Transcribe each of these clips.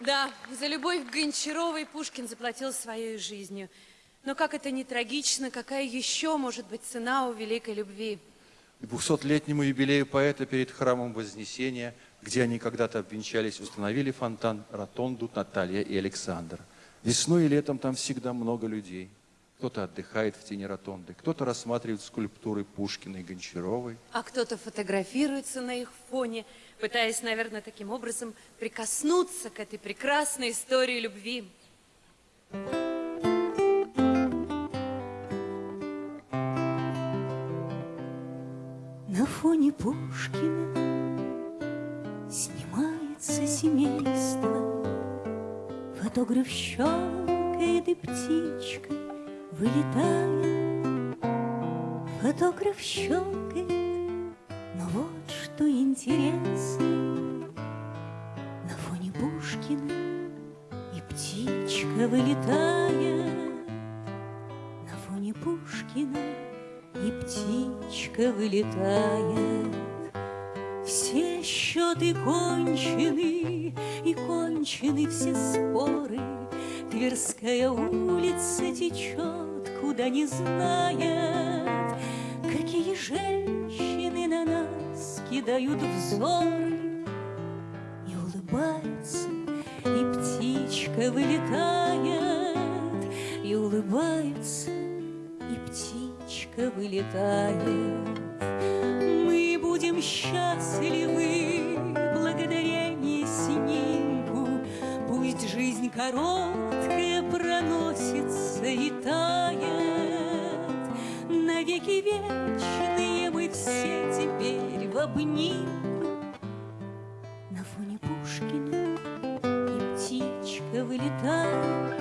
Да, за любовь к Гончаровой Пушкин заплатил своей жизнью. Но как это не трагично, какая еще может быть цена у великой любви? К 200-летнему юбилею поэта перед храмом Вознесения, где они когда-то обвенчались, установили фонтан Ротонду Наталья и Александр. Весной и летом там всегда много людей. Кто-то отдыхает в тени ротонды, кто-то рассматривает скульптуры Пушкина и Гончаровой. А кто-то фотографируется на их фоне, пытаясь, наверное, таким образом прикоснуться к этой прекрасной истории любви. На фоне Пушкина снимается семейство. Фотограф щелкает и птичка вылетает. Фотограф щелкает, но вот что интересно. На фоне Пушкина и птичка вылетает. На фоне Пушкина и птичка вылетает. Все счеты кончены, и кончены все споры. Тверская улица течет, куда не знает. Какие женщины на нас кидают взоры, И улыбается, и птичка вылетает, И улыбается, и птичка вылетает. Мы будем счастливы благодаря не снимку. Пусть жизнь короткая проносится и тает. Навеки вечные мы все теперь в обнимку. На фоне Пушкина и птичка вылетает.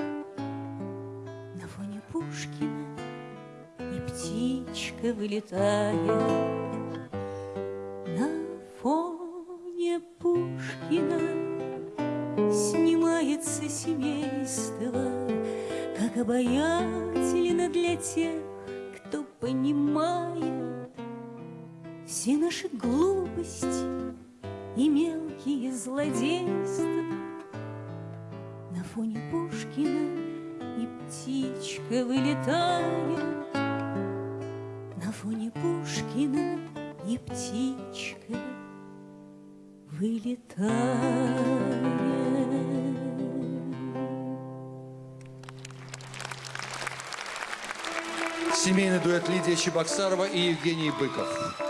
На фоне Пушкина и птичка вылетает. На Пушкина снимается семейство, как обаятельно для тех, кто понимает все наши глупости и мелкие злодейства. На фоне Пушкина и птичка вылетает, на фоне Пушкина и птичка вылетает. Семейный дуэт Лидия Чебоксарова и Евгений Быков.